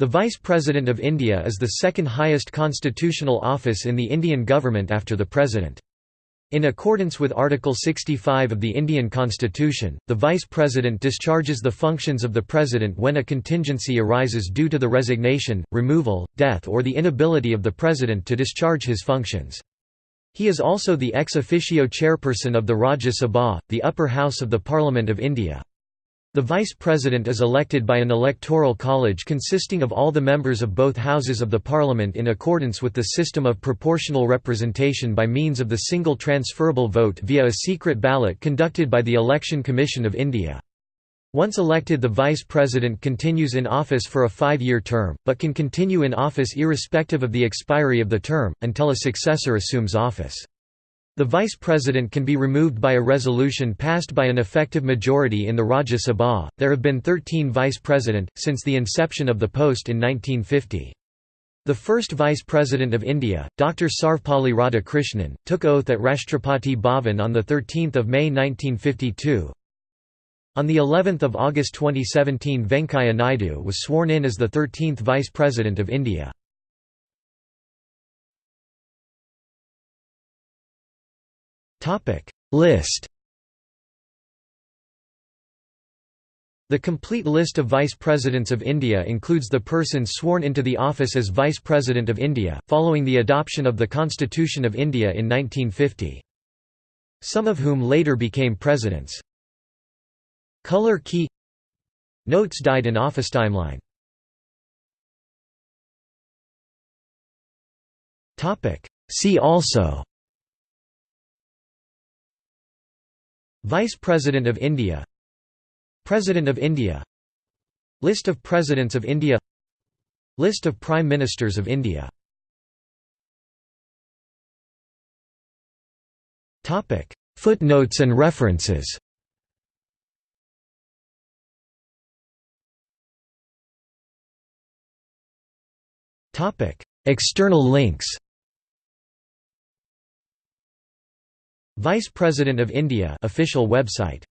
The Vice President of India is the second highest constitutional office in the Indian government after the President. In accordance with Article 65 of the Indian Constitution, the Vice President discharges the functions of the President when a contingency arises due to the resignation, removal, death or the inability of the President to discharge his functions. He is also the ex officio chairperson of the Rajya Sabha, the upper house of the Parliament of India. The Vice President is elected by an electoral college consisting of all the members of both houses of the Parliament in accordance with the system of proportional representation by means of the single transferable vote via a secret ballot conducted by the Election Commission of India. Once elected the Vice President continues in office for a five-year term, but can continue in office irrespective of the expiry of the term, until a successor assumes office. The Vice President can be removed by a resolution passed by an effective majority in the Rajya Sabha. There have been 13 Vice President, since the inception of the post in 1950. The first Vice President of India, Dr. Sarvepalli Radhakrishnan, took oath at Rashtrapati Bhavan on 13 May 1952. On the 11th of August 2017 Venkaiah Naidu was sworn in as the 13th Vice President of India. List. The complete list of Vice Presidents of India includes the persons sworn into the office as Vice President of India, following the adoption of the Constitution of India in 1950. Some of whom later became presidents. Color key. Notes died in office timeline. See also Vice President of India. President of India. List of Presidents of India. List of Prime Ministers of India. Footnotes and references. External links Vice President of India official website